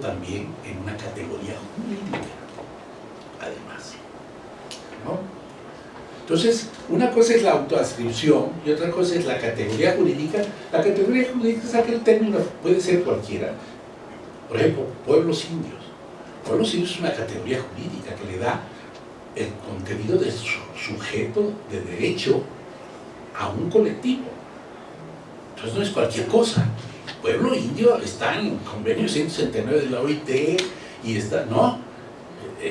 también en una categoría jurídica, además. ¿no? Entonces, una cosa es la autoascripción y otra cosa es la categoría jurídica. La categoría jurídica es aquel término, puede ser cualquiera. Por ejemplo, pueblos indios. Pueblos indios es una categoría jurídica que le da el contenido de su sujeto de derecho a un colectivo. Entonces no es cualquier cosa pueblo indio está en convenio 169 de la OIT y está, no,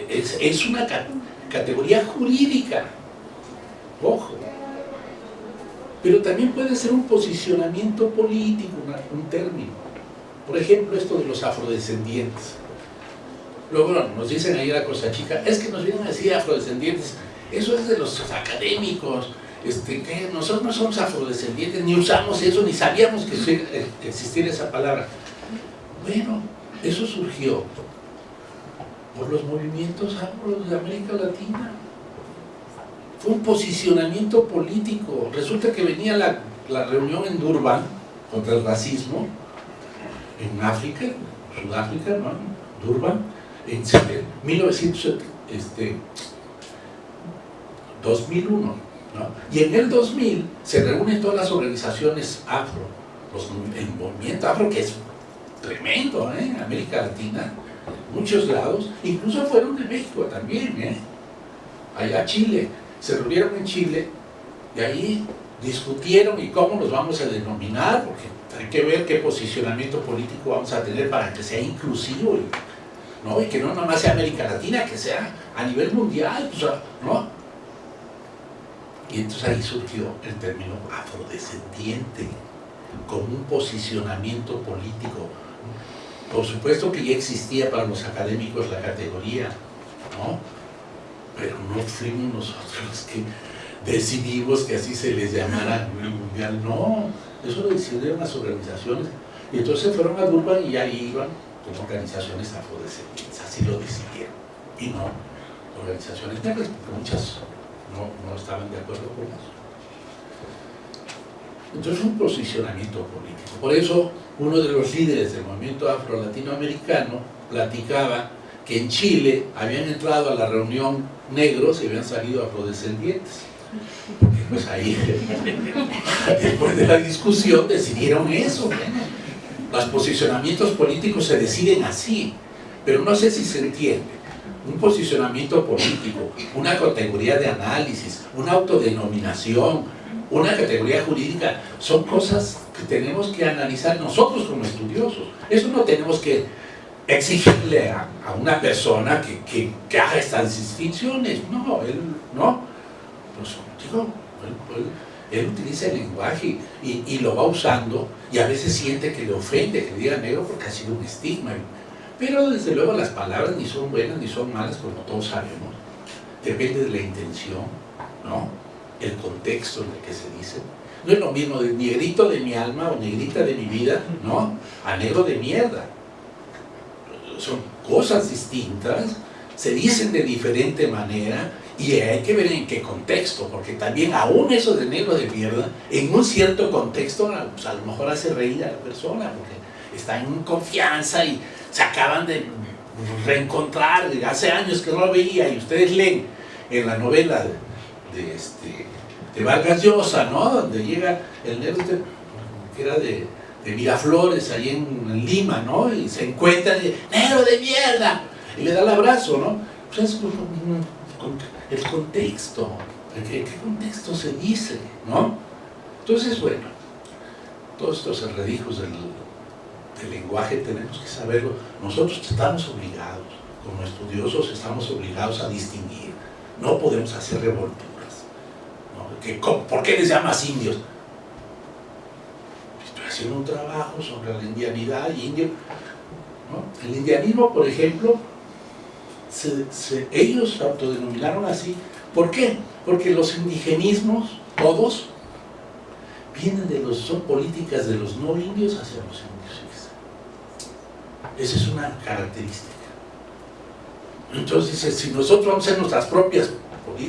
es, es una categoría jurídica, ojo, pero también puede ser un posicionamiento político, un término. Por ejemplo, esto de los afrodescendientes. Luego nos dicen ahí la cosa chica, es que nos vienen a decir afrodescendientes, eso es de los académicos, este, que nosotros no somos afrodescendientes, ni usamos eso, ni sabíamos que existiera esa palabra. Bueno, eso surgió por los movimientos afro de América Latina. Fue un posicionamiento político. Resulta que venía la, reunión en Durban contra el racismo, en África, Sudáfrica, ¿no? Durban, en 1900, este, 2001 y en el 2000 se reúnen todas las organizaciones afro, el movimiento afro que es tremendo ¿eh? América Latina, muchos lados, incluso fueron de México también, ¿eh? allá Chile, se reunieron en Chile y ahí discutieron y cómo los vamos a denominar, porque hay que ver qué posicionamiento político vamos a tener para que sea inclusivo ¿no? y que no nomás sea América Latina, que sea a nivel mundial, ¿no? Y entonces ahí surgió el término afrodescendiente, como un posicionamiento político. Por supuesto que ya existía para los académicos la categoría, ¿no? Pero no fuimos nosotros que decidimos que así se les llamara mundial, no, eso lo decidieron las organizaciones, y entonces fueron a Durban y ahí iban como organizaciones afrodescendientes, así lo decidieron, y no organizaciones negras, porque muchas no, estaban de acuerdo con eso. Entonces un posicionamiento político. Por eso uno de los líderes del movimiento afro-latinoamericano platicaba que en Chile habían entrado a la reunión negros y habían salido afrodescendientes. Pues ahí, después de la discusión, decidieron eso. Los posicionamientos políticos se deciden así, pero no sé si se entiende un posicionamiento político, una categoría de análisis, una autodenominación, una categoría jurídica, son cosas que tenemos que analizar nosotros como estudiosos. Eso no tenemos que exigirle a, una persona que, que, haga estas distinciones. No, él no. Pues, digo, él, utiliza el lenguaje y, y, lo va usando y a veces siente que le ofende que diga negro porque ha sido un estigma. Pero desde luego las palabras ni son buenas ni son malas, como todos sabemos. Depende de la intención, ¿no? El contexto en el que se dice. No es lo mismo de negrito de mi alma o negrita de mi vida, ¿no? A negro de mierda. Son cosas distintas, se dicen de diferente manera y hay que ver en qué contexto, porque también aún eso de negro de mierda, en un cierto contexto, pues a lo mejor hace reír a la persona, porque está en confianza y se acaban de reencontrar, hace años que no lo veía, y ustedes leen en la novela de, este, de Vargas Llosa, ¿no? Donde llega el negro que era de, de Miraflores, ahí en, Lima, ¿no? Y se encuentra y negro de mierda, y le da el abrazo, ¿no? Pues es el contexto, ¿qué, qué contexto se dice, ¿no? Entonces, bueno, todos estos enredijos del el lenguaje tenemos que saberlo. Nosotros estamos obligados, como estudiosos estamos obligados a distinguir. No podemos hacer revolturas. ¿Por qué les llamas indios? Estoy haciendo un trabajo sobre la indianidad y indio. El indianismo, por ejemplo, ellos se autodenominaron así. ¿Por qué? Porque los indigenismos, todos, vienen de los, son políticas de los no indios hacia los indios. Esa es una característica. Entonces si nosotros vamos a hacer nuestras propias,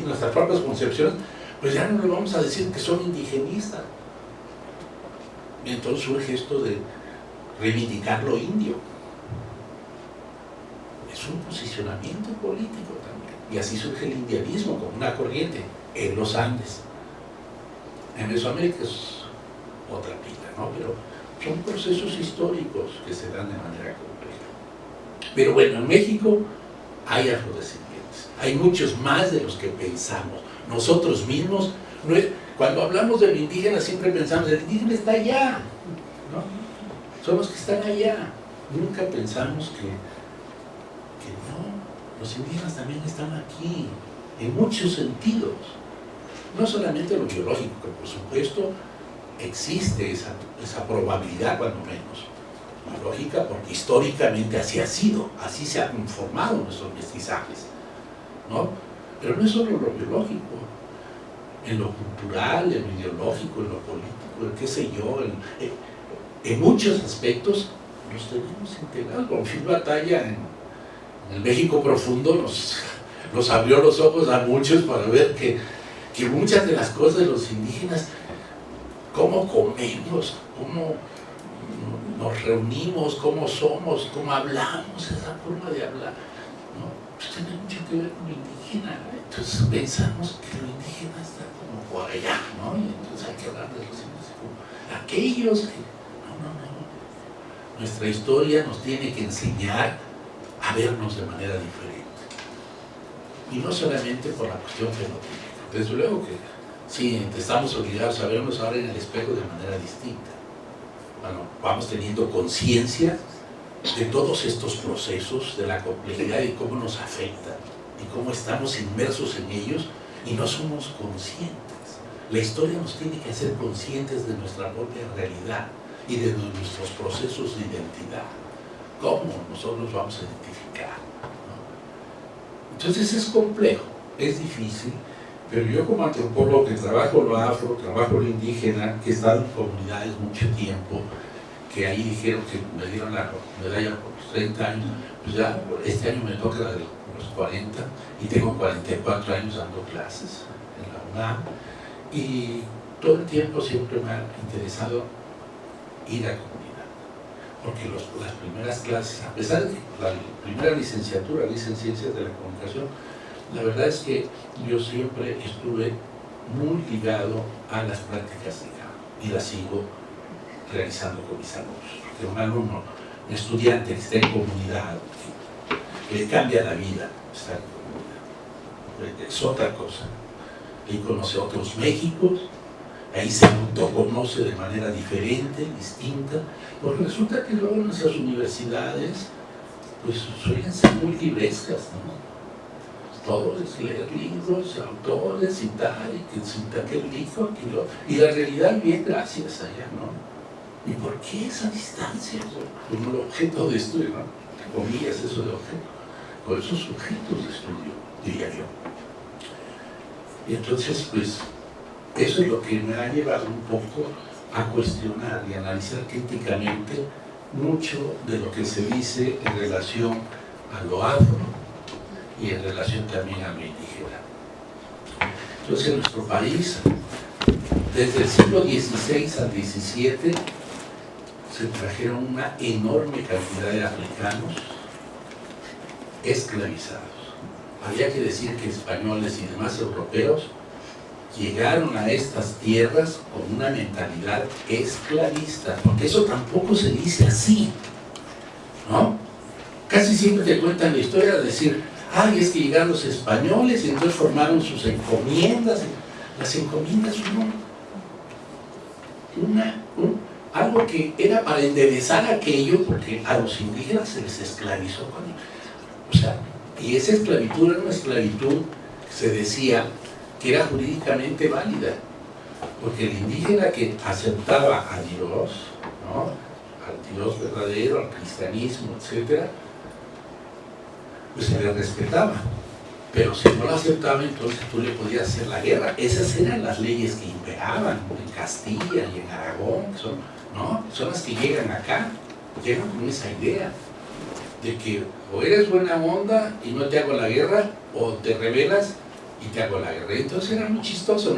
nuestras propias concepciones, pues ya no le vamos a decir que son indigenistas. Y entonces surge esto de reivindicar lo indio. Es un posicionamiento político también. Y así surge el indianismo como una corriente en los Andes. En Mesoamérica es otra pila, ¿no? Pero son procesos históricos que se dan de manera compleja. Pero bueno, en México hay afrodescendientes, hay muchos más de los que pensamos. Nosotros mismos, cuando hablamos del indígena siempre pensamos, el indígena está allá, ¿no? Son los que están allá. Nunca pensamos que, no, los indígenas también están aquí, en muchos sentidos. No solamente lo biológico, que por supuesto existe esa, probabilidad cuando menos lógica porque históricamente así ha sido, así se han conformado nuestros mestizajes, ¿no? Pero no es solo lo biológico, en lo cultural, en lo ideológico, en lo político, en qué sé yo, en, muchos aspectos los tenemos integrados. Con Phil Batalla en, el México profundo nos, nos abrió los ojos a muchos para ver que, que muchas de las cosas de los indígenas cómo comemos, cómo nos reunimos, cómo somos, cómo hablamos, esa forma de hablar, ¿no? pues tiene mucho que ver con lo indígena. Entonces pensamos que lo indígena está como por allá, ¿no? Y entonces hay que hablar de los indígenas como aquellos que... No, no, no. Nuestra historia nos tiene que enseñar a vernos de manera diferente. Y no solamente por la cuestión fenotípica. Desde luego que Sí, estamos obligados a vernos ahora en el espejo de manera distinta. Bueno, vamos teniendo conciencia de todos estos procesos, de la complejidad y cómo nos afectan y cómo estamos inmersos en ellos y no somos conscientes. La historia nos tiene que hacer conscientes de nuestra propia realidad y de nuestros procesos de identidad. ¿Cómo nosotros vamos a identificar? Entonces es complejo, es difícil, pero yo como antropólogo que trabajo lo afro, trabajo lo indígena, que he estado en comunidades mucho tiempo, que ahí dijeron que me dieron la medalla por los 30 años, pues ya este año me toca la de los 40 y tengo 44 años dando clases en la UNAM y todo el tiempo siempre me ha interesado ir a comunidad porque las primeras clases, a pesar de la primera licenciatura, licenciatura de la comunicación, la verdad es que yo siempre estuve muy ligado a las prácticas de campo y las sigo realizando con mis alumnos. Un alumno, un estudiante que está en comunidad, que le cambia la vida estar en comunidad. Es otra cosa. Ahí conoce otros Méxicos, ahí se autoconoce de manera diferente, distinta, porque resulta que luego nuestras universidades pues suelen ser muy ¿no? todo es leer libros, autores tal, y que cita aquel dijo, y la realidad bien gracias allá, ¿no? ¿Y por qué esa distancia? Como el objeto de estudio, ¿no? Comillas eso de objeto, con esos objetos de estudio, diría yo. Y entonces, pues, eso es lo que me ha llevado un poco a cuestionar y analizar críticamente mucho de lo que se dice en relación a lo afro, y en relación también a lo indígena. Entonces en nuestro país, desde el siglo XVI al XVII, se trajeron una enorme cantidad de africanos esclavizados. Había que decir que españoles y demás europeos llegaron a estas tierras con una mentalidad esclavista, porque eso tampoco se dice así, ¿no? Casi siempre te cuentan la historia de decir, ay, es que llegaron los españoles y entonces formaron sus encomiendas. Las encomiendas fueron una, algo que era para enderezar aquello, porque a los indígenas se les esclavizó. o sea, y esa esclavitud era una esclavitud, se decía, que era jurídicamente válida, porque el indígena que aceptaba a Dios, ¿no? al Dios verdadero, al cristianismo, etcétera, pues se le respetaba. Pero si no lo aceptaba, entonces tú le podías hacer la guerra. Esas eran las leyes que imperaban en Castilla y en Aragón, son, ¿no? son las que llegan acá, llegan con esa idea de que o eres buena onda y no te hago la guerra, o te rebelas y te hago la guerra. Entonces era muy chistoso, ¿no?